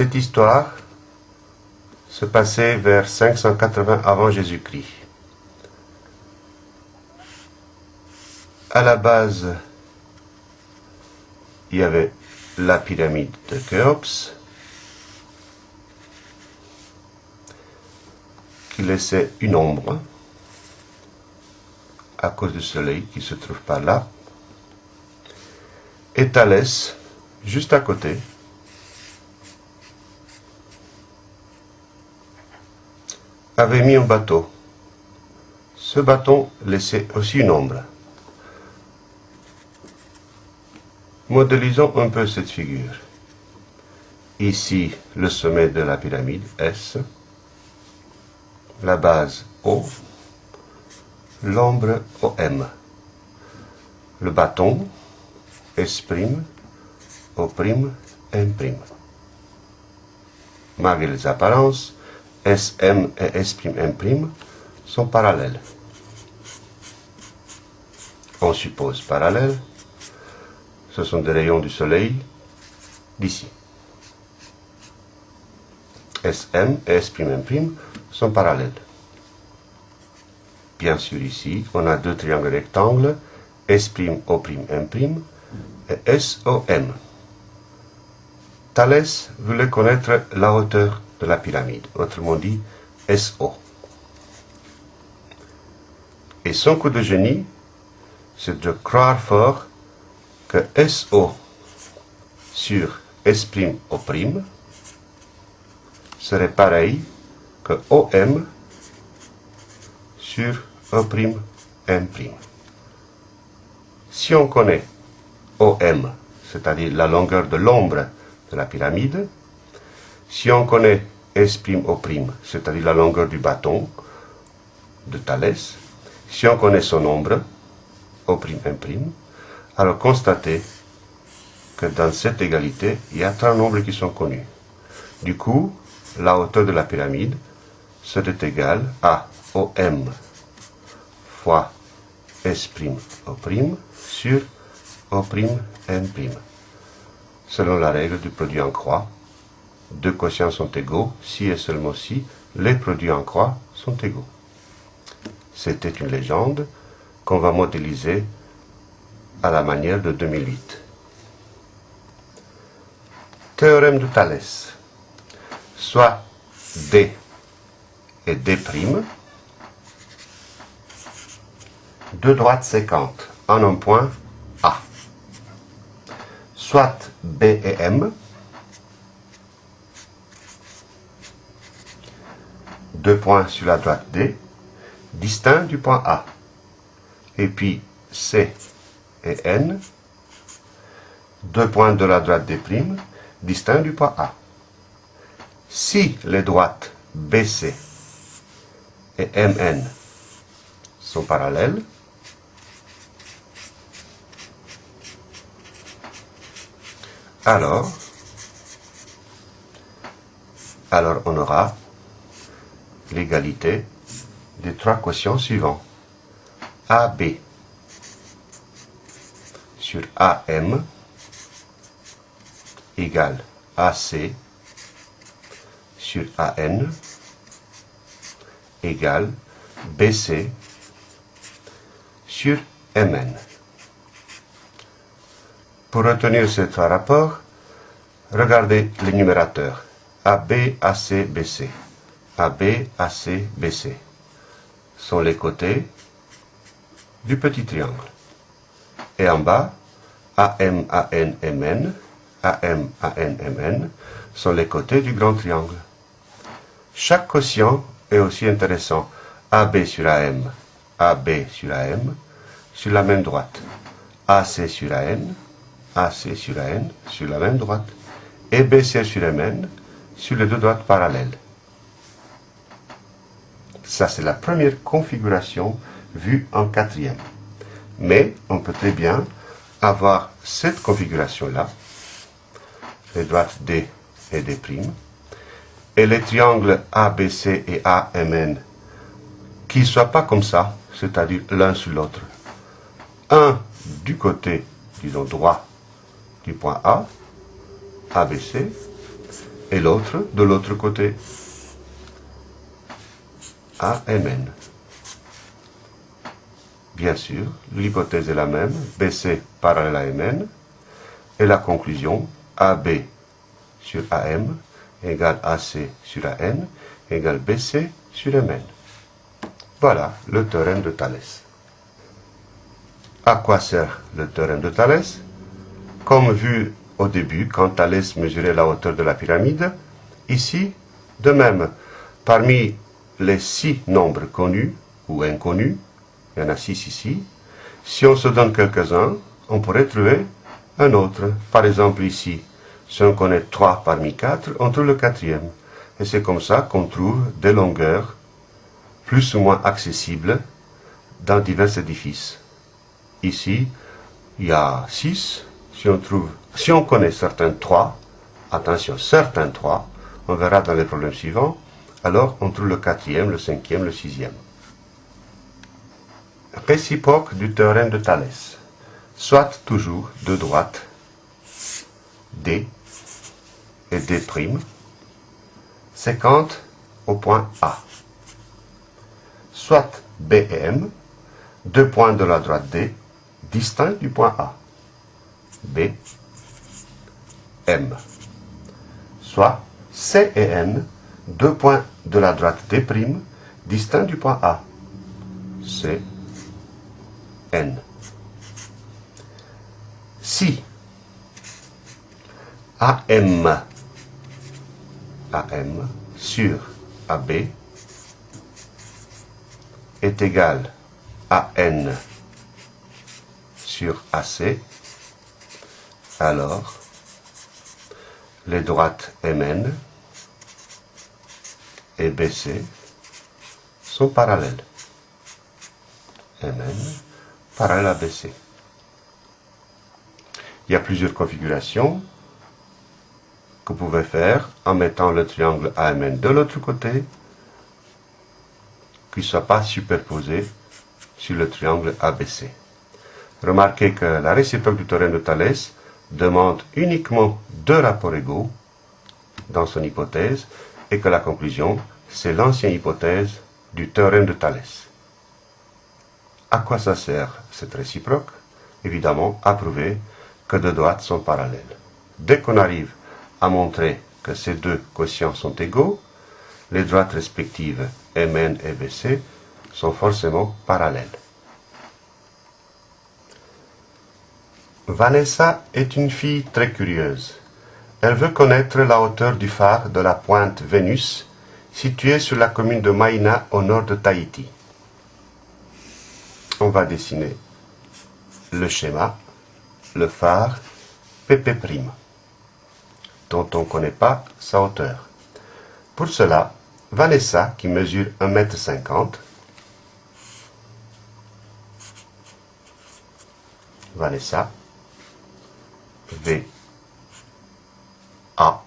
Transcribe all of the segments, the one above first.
Cette histoire se passait vers 580 avant Jésus-Christ. À la base, il y avait la pyramide de Khéops, qui laissait une ombre à cause du soleil qui se trouve par là. Et Thalès, juste à côté, avait mis un bateau. Ce bâton laissait aussi une ombre. Modélisons un peu cette figure. Ici, le sommet de la pyramide, S. La base, O. L'ombre, OM. Le bâton, S', O', M'. Malgré les apparences, Sm et S'M' sont parallèles. On suppose parallèles. Ce sont des rayons du soleil d'ici. Sm et S'M' sont parallèles. Bien sûr, ici, on a deux triangles rectangles, S'O', et SOM. Thalès voulait connaître la hauteur de la pyramide, autrement dit SO. Et son coup de génie, c'est de croire fort que SO sur S'O' serait pareil que OM sur O'M'. Si on connaît OM, c'est-à-dire la longueur de l'ombre de la pyramide, si on connaît S'O', c'est-à-dire la longueur du bâton de Thalès, si on connaît son nombre, O'M', alors constatez que dans cette égalité, il y a trois nombres qui sont connus. Du coup, la hauteur de la pyramide serait égale à OM fois S'O' sur O'M'. Selon la règle du produit en croix, deux quotients sont égaux si et seulement si les produits en croix sont égaux. C'était une légende qu'on va modéliser à la manière de 2008. Théorème de Thalès. Soit D et D', deux droites séquentes en un point A. Soit B et M, deux points sur la droite D, distincts du point A. Et puis C et N, deux points de la droite D', distincts du point A. Si les droites BC et MN sont parallèles, alors, alors on aura l'égalité des trois quotients suivants. AB sur AM égale AC sur AN égale BC sur MN. Pour retenir ces trois rapports, regardez les numérateurs AB, AC, BC. AB, AC, BC sont les côtés du petit triangle. Et en bas, AM, AN, MN, AM, AN, MN sont les côtés du grand triangle. Chaque quotient est aussi intéressant. AB sur AM, AB sur AM, sur la même droite. AC sur AN, AC sur AN, sur la même droite. Et BC sur MN, sur les deux droites parallèles. Ça, c'est la première configuration vue en quatrième. Mais on peut très bien avoir cette configuration-là, les droites D et D', et les triangles ABC et AMN qui ne soient pas comme ça, c'est-à-dire l'un sur l'autre. Un du côté, disons droit, du point A, ABC, Et l'autre, de l'autre côté, AMN. Bien sûr, l'hypothèse est la même, BC parallèle à MN, et la conclusion, AB sur AM égale AC sur AN égale BC sur MN. Voilà le théorème de Thalès. À quoi sert le théorème de Thalès? Comme vu au début, quand Thalès mesurait la hauteur de la pyramide, ici, de même, parmi les six nombres connus ou inconnus, il y en a six ici, si on se donne quelques-uns, on pourrait trouver un autre. Par exemple ici, si on connaît trois parmi quatre, on trouve le quatrième. Et c'est comme ça qu'on trouve des longueurs plus ou moins accessibles dans divers édifices. Ici, il y a six. Si on connaît certains trois, attention, certains trois, on verra dans les problèmes suivants, alors on trouve le quatrième, le cinquième, le sixième. Réciproque du théorème de Thalès. Soit toujours de droite D et D', séquente au point A soit B et M, deux points de la droite D, distincts du point A. B, M. Soit C et N, deux points de la droite D', distincts du point A. C, N. Si AM, AM sur AB est égal à n sur AC, alors les droites MN et BC sont parallèles. MN parallèle à BC. Il y a plusieurs configurations que vous pouvez faire en mettant le triangle AMN de l'autre côté qui ne soit pas superposé sur le triangle ABC. Remarquez que la réciproque du théorème de Thalès demande uniquement deux rapports égaux dans son hypothèse et que la conclusion, c'est l'ancienne hypothèse du théorème de Thalès. À quoi ça sert cette réciproque? Évidemment, à prouver que deux droites sont parallèles. Dès qu'on arrive à montrer que ces deux quotients sont égaux, les droites respectives MN et BC sont forcément parallèles. Vanessa est une fille très curieuse. Elle veut connaître la hauteur du phare de la pointe Vénus, située sur la commune de Maïna au nord de Tahiti. On va dessiner le schéma, le phare PP', dont on ne connaît pas sa hauteur. Pour cela, Vanessa, qui mesure 1m50, Vanessa, V, A,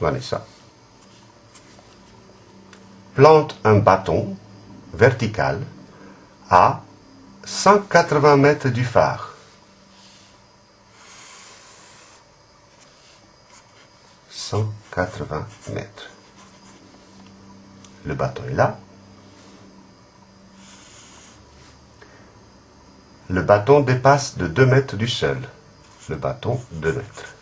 Vanessa, plante un bâton vertical à 180 mètres du phare. 180 mètres. Le bâton est là. Le bâton dépasse de 2 mètres du sol. Le bâton 2 mètres.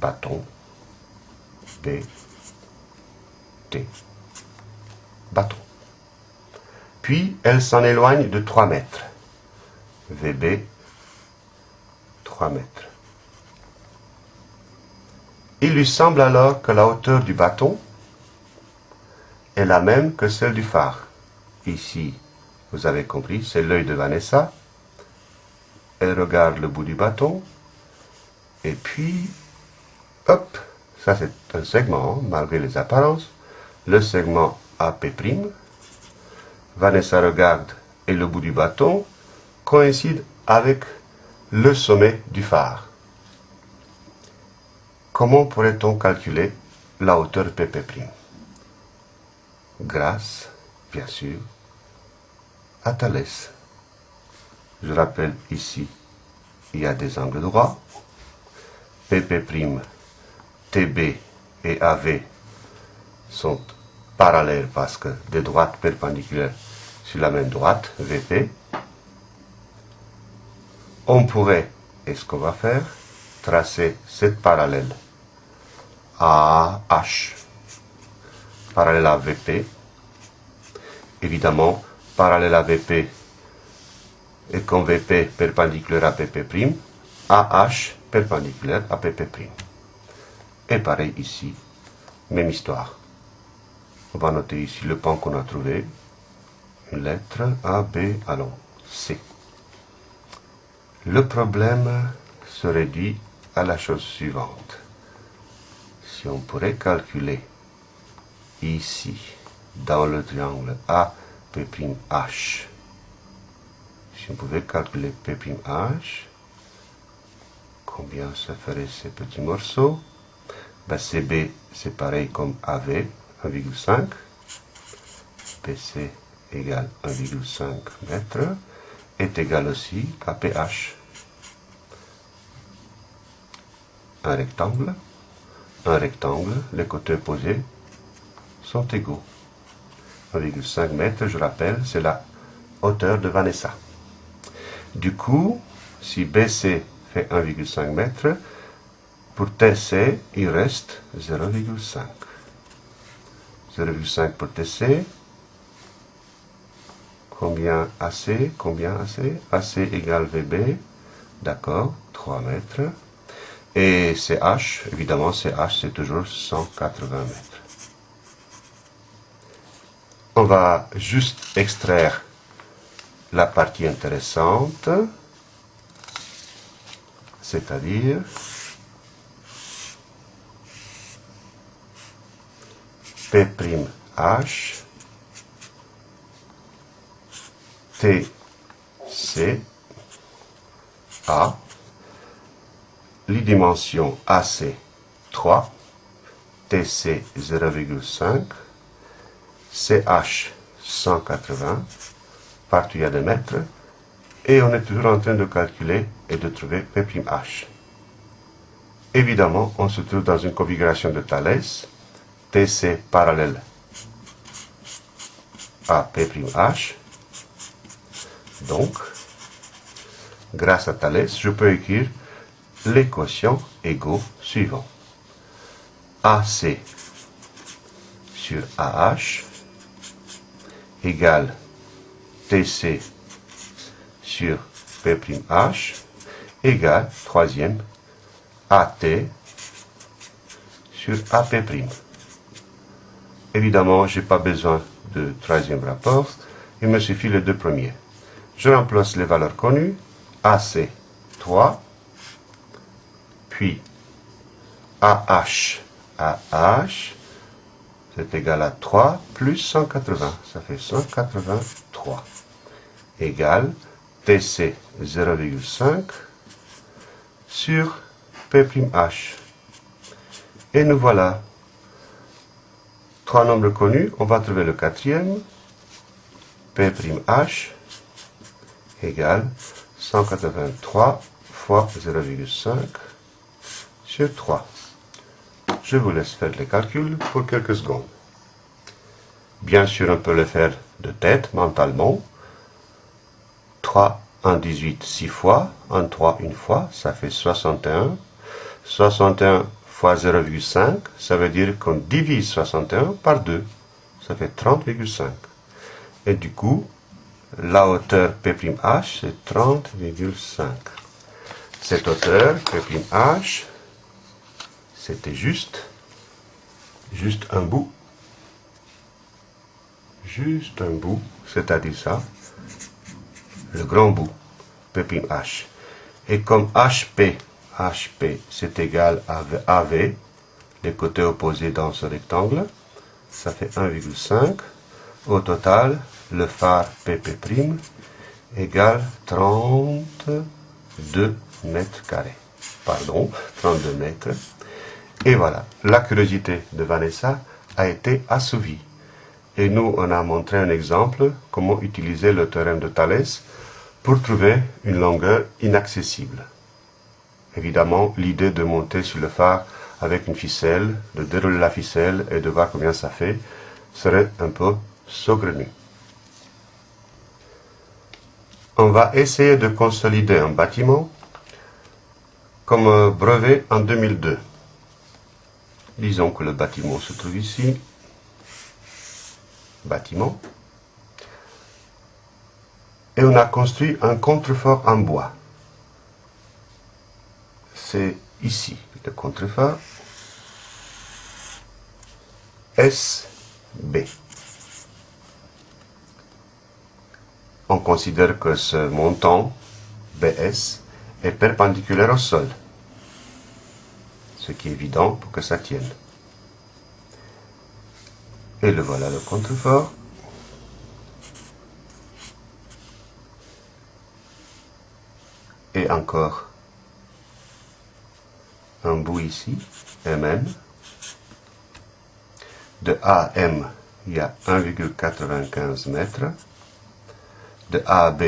Bâton B T. Bâton. Puis elle s'en éloigne de 3 mètres. VB 3 mètres. Il lui semble alors que la hauteur du bâton est la même que celle du phare. Ici, vous avez compris, c'est l'œil de Vanessa. Elle regarde le bout du bâton. Et puis, hop, ça c'est un segment, malgré les apparences. Le segment AP'. Vanessa regarde et le bout du bâton coïncide avec le sommet du phare. Comment pourrait-on calculer la hauteur PP' grâce, bien sûr, à Thalès. Je rappelle ici, il y a des angles droits. PP', TB et AV sont parallèles parce que des droites perpendiculaires sur la même droite, VP, on pourrait, et ce qu'on va faire, tracer cette parallèle à parallèle à VP. Évidemment, parallèle à VP et comme VP perpendiculaire à PP', AH perpendiculaire à PP'. Et pareil ici, même histoire. On va noter ici le pan qu'on a trouvé. Une lettre A, B, allons, C. Le problème se réduit à la chose suivante. Si on pourrait calculer ici, dans le triangle AP'H, si on pouvait calculer P'H, combien ça ferait ces petits morceaux? Ben, CB, c'est pareil comme AV, 1,5. PC égale 1,5 mètres est égal aussi à PH. Un rectangle, un rectangle, les côtés opposés sont égaux. 1,5 mètres, je rappelle, c'est la hauteur de Vanessa. Du coup, si BC fait 1,5 mètre, pour TC, il reste 0,5. 0,5 pour TC. Combien AC Combien AC AC égale VB. D'accord, 3 mètres. Et CH, évidemment, CH, c'est toujours 180 mètres. On va juste extraire la partie intéressante, c'est-à-dire P'H T C A. Les dimensions AC 3 TC 0,5 CH 180 partout il y a des mètres. Et on est toujours en train de calculer et de trouver P'H. Évidemment, on se trouve dans une configuration de Thalès TC parallèle à P'H. Donc, grâce à Thalès, je peux écrire les quotients égaux suivants. AC sur AH égale TC sur P'H égale, troisième, AT sur AP'. Évidemment, je n'ai pas besoin de troisième rapport, il me suffit les deux premiers. Je remplace les valeurs connues, AC 3, puis AH, AH, c'est égal à 3 plus 180, ça fait 183, égale TC 0,5 sur P'H. Et nous voilà trois nombres connus, on va trouver le quatrième, P'H égale 183 fois 0,5 sur 3. Je vous laisse faire les calculs pour quelques secondes. Bien sûr, on peut le faire de tête, mentalement. 3 en 18, 6 fois, en 3 une fois, ça fait 61. 61 fois 0,5, ça veut dire qu'on divise 61 par 2. Ça fait 30,5. Et du coup, la hauteur P'H, c'est 30,5. Cette hauteur P'H, c'était juste, juste un bout, juste un bout, c'est-à-dire ça, le grand bout, P'H. Et comme HP HP, c'est égal à AV, les côtés opposés dans ce rectangle, ça fait 1,5. Au total, le phare PP' égale 32 mètres carrés. Pardon, 32 mètres. Et voilà, la curiosité de Vanessa a été assouvie. Et nous, on a montré un exemple, comment utiliser le théorème de Thalès pour trouver une longueur inaccessible. Évidemment, l'idée de monter sur le phare avec une ficelle, de dérouler la ficelle et de voir combien ça fait, serait un peu saugrenu. On va essayer de consolider un bâtiment comme brevet en 2002. Disons que le bâtiment se trouve ici. Bâtiment. Et on a construit un contrefort en bois. C'est ici le contrefort. SB. On considère que ce montant BS est perpendiculaire au sol ce qui est évident pour que ça tienne. Et le voilà le contrefort. Et encore un bout ici, MN. De A à M, il y a 1,95 mètres. De A à B,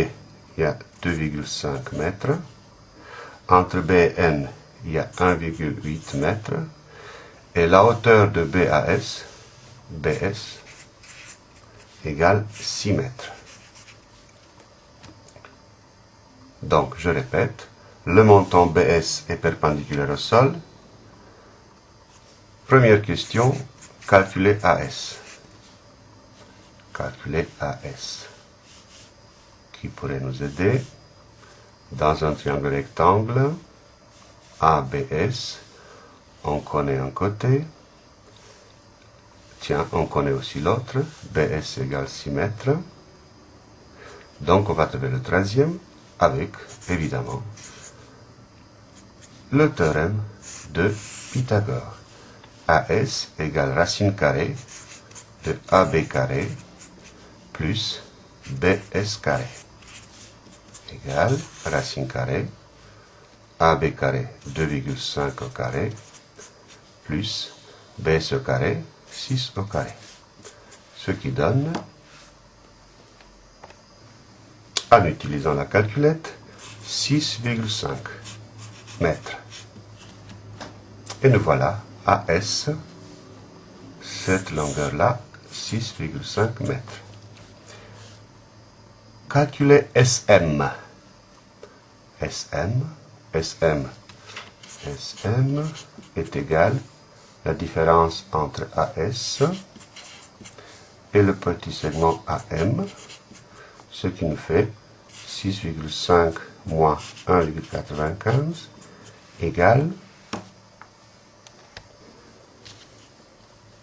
il y a 2,5 mètres. Entre B et N, il y a 1,8 mètres. Et la hauteur de BAS, BS, égale 6 mètres. Donc, je répète, le montant BS est perpendiculaire au sol. Première question, calculer AS. Calculer AS. Qui pourrait nous aider dans un triangle rectangle? ABS, on connaît un côté, tiens, on connaît aussi l'autre, BS égale 6 mètres, donc on va trouver le troisième avec, évidemment, le théorème de Pythagore. AS égale racine carrée de AB carré plus BS carré égale racine carrée AB carré 2,5 au carré plus BS carré 6 au carré. Ce qui donne, en utilisant la calculette, 6,5 mètres. Et nous voilà à S, cette longueur-là, 6,5 mètres. Calculer SM. SM SM. SM est égal la différence entre AS et le petit segment AM, ce qui nous fait 6,5 moins 1,95 égale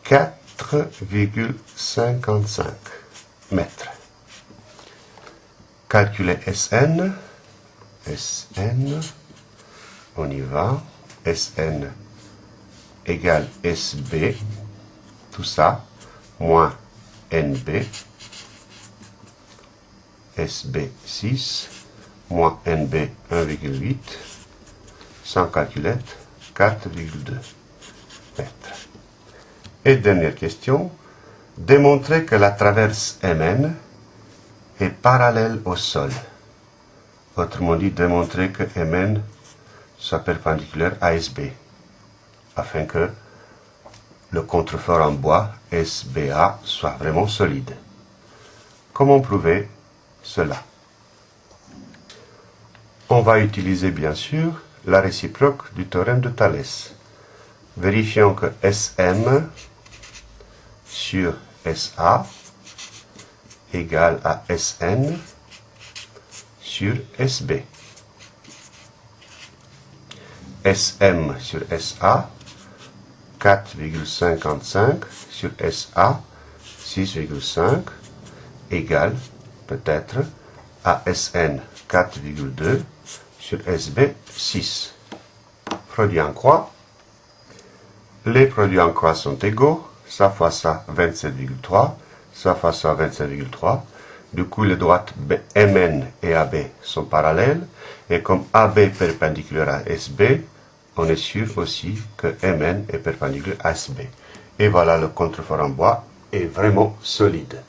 4,55 mètres. Calculer SN. SN on y va, Sn égale Sb, tout ça, moins Nb, Sb 6, moins Nb 1,8, sans calculette, 4,2 mètres. Et dernière question, démontrer que la traverse Mn est parallèle au sol. Autrement dit, démontrer que Mn soit perpendiculaire à SB, afin que le contrefort en bois SBA soit vraiment solide. Comment prouver cela? On va utiliser bien sûr la réciproque du théorème de Thalès. Vérifions que SM sur SA égale à SN sur SB. SM sur SA, 4,55 sur SA, 6,5, égale peut-être à SN 4,2 sur SB 6. Produit en croix. Les produits en croix sont égaux. Ça fois ça 27,3. Ça fois ça 27,3. Du coup, les droites MN et AB sont parallèles. Et comme AB perpendiculaire à SB, on est sûr aussi que Mn est perpendiculaire à SB. Et voilà, le contrefort en bois est vraiment solide.